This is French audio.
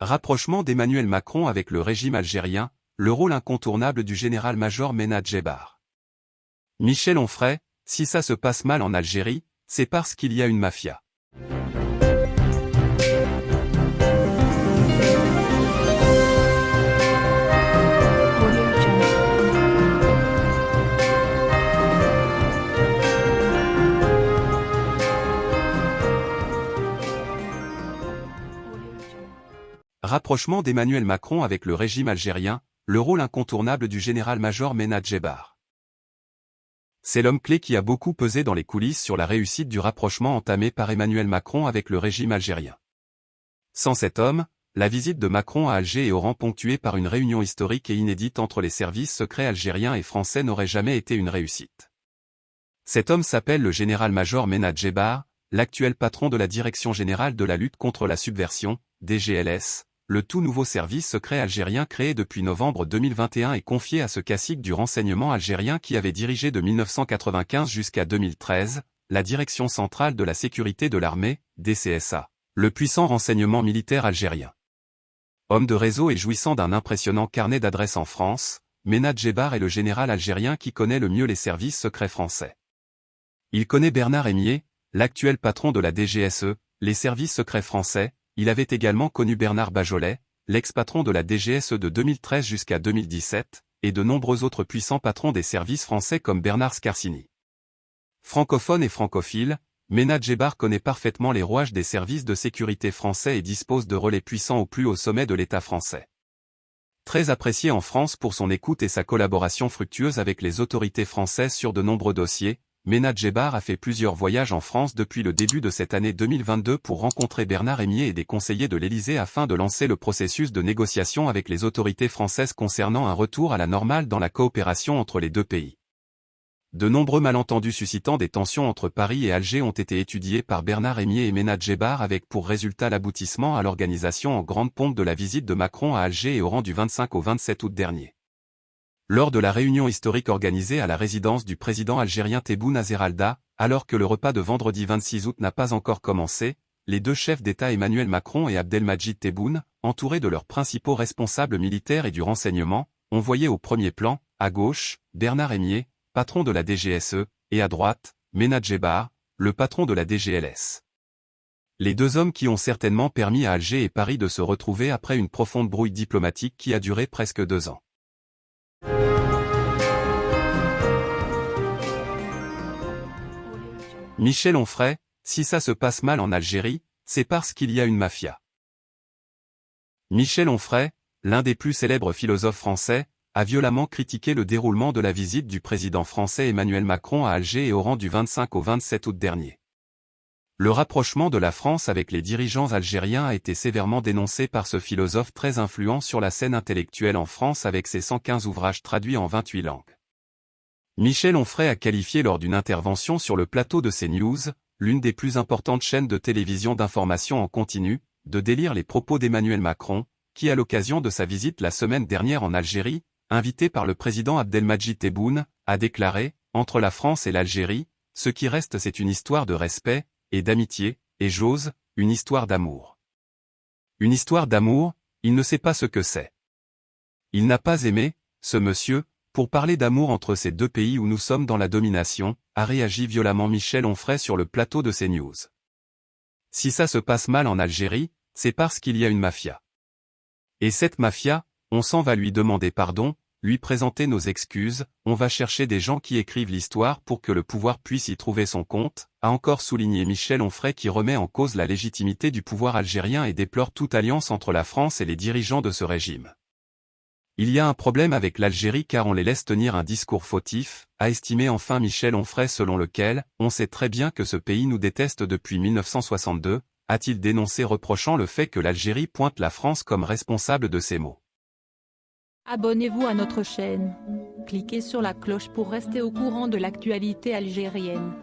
Rapprochement d'Emmanuel Macron avec le régime algérien, le rôle incontournable du général-major Ménad Djebar. Michel Onfray, si ça se passe mal en Algérie, c'est parce qu'il y a une mafia. Rapprochement d'Emmanuel Macron avec le régime algérien, le rôle incontournable du général-major Ménad Djebar. C'est l'homme clé qui a beaucoup pesé dans les coulisses sur la réussite du rapprochement entamé par Emmanuel Macron avec le régime algérien. Sans cet homme, la visite de Macron à Alger et Oran ponctuée par une réunion historique et inédite entre les services secrets algériens et français n'aurait jamais été une réussite. Cet homme s'appelle le général-major Ménad Djebar, l'actuel patron de la Direction générale de la lutte contre la subversion, DGLS, le tout nouveau service secret algérien créé depuis novembre 2021 et confié à ce cacique du renseignement algérien qui avait dirigé de 1995 jusqu'à 2013, la Direction centrale de la sécurité de l'armée, DCSA, le puissant renseignement militaire algérien. Homme de réseau et jouissant d'un impressionnant carnet d'adresses en France, Ménad Djebar est le général algérien qui connaît le mieux les services secrets français. Il connaît Bernard Émier, l'actuel patron de la DGSE, les services secrets français, il avait également connu Bernard Bajolet, l'ex-patron de la DGSE de 2013 jusqu'à 2017, et de nombreux autres puissants patrons des services français comme Bernard Scarsini. Francophone et francophile, Ménad Djebar connaît parfaitement les rouages des services de sécurité français et dispose de relais puissants au plus haut sommet de l'État français. Très apprécié en France pour son écoute et sa collaboration fructueuse avec les autorités françaises sur de nombreux dossiers, Ménad Djebar a fait plusieurs voyages en France depuis le début de cette année 2022 pour rencontrer Bernard Rémier et des conseillers de l'Élysée afin de lancer le processus de négociation avec les autorités françaises concernant un retour à la normale dans la coopération entre les deux pays. De nombreux malentendus suscitant des tensions entre Paris et Alger ont été étudiés par Bernard Rémier et Ménad Djebar avec pour résultat l'aboutissement à l'organisation en grande pompe de la visite de Macron à Alger et au rang du 25 au 27 août dernier. Lors de la réunion historique organisée à la résidence du président algérien Tebboune Azeralda, alors que le repas de vendredi 26 août n'a pas encore commencé, les deux chefs d'État Emmanuel Macron et Abdelmajid Tebboune, entourés de leurs principaux responsables militaires et du renseignement, ont voyé au premier plan, à gauche, Bernard Émier, patron de la DGSE, et à droite, Ménad Djebar, le patron de la DGLS. Les deux hommes qui ont certainement permis à Alger et Paris de se retrouver après une profonde brouille diplomatique qui a duré presque deux ans. Michel Onfray, si ça se passe mal en Algérie, c'est parce qu'il y a une mafia. Michel Onfray, l'un des plus célèbres philosophes français, a violemment critiqué le déroulement de la visite du président français Emmanuel Macron à Alger et Oran du 25 au 27 août dernier. Le rapprochement de la France avec les dirigeants algériens a été sévèrement dénoncé par ce philosophe très influent sur la scène intellectuelle en France avec ses 115 ouvrages traduits en 28 langues. Michel Onfray a qualifié lors d'une intervention sur le plateau de CNews, l'une des plus importantes chaînes de télévision d'information en continu, de délire les propos d'Emmanuel Macron, qui à l'occasion de sa visite la semaine dernière en Algérie, invité par le président Abdelmajid Tebboune, a déclaré, entre la France et l'Algérie, ce qui reste c'est une histoire de respect, et d'amitié, et j'ose, une histoire d'amour. Une histoire d'amour, il ne sait pas ce que c'est. Il n'a pas aimé, ce monsieur, pour parler d'amour entre ces deux pays où nous sommes dans la domination, a réagi violemment Michel Onfray sur le plateau de CNews. Si ça se passe mal en Algérie, c'est parce qu'il y a une mafia. Et cette mafia, on s'en va lui demander pardon, lui présenter nos excuses, on va chercher des gens qui écrivent l'histoire pour que le pouvoir puisse y trouver son compte, a encore souligné Michel Onfray qui remet en cause la légitimité du pouvoir algérien et déplore toute alliance entre la France et les dirigeants de ce régime. Il y a un problème avec l'Algérie car on les laisse tenir un discours fautif, a estimé enfin Michel Onfray selon lequel, on sait très bien que ce pays nous déteste depuis 1962, a-t-il dénoncé reprochant le fait que l'Algérie pointe la France comme responsable de ces maux. Abonnez-vous à notre chaîne. Cliquez sur la cloche pour rester au courant de l'actualité algérienne.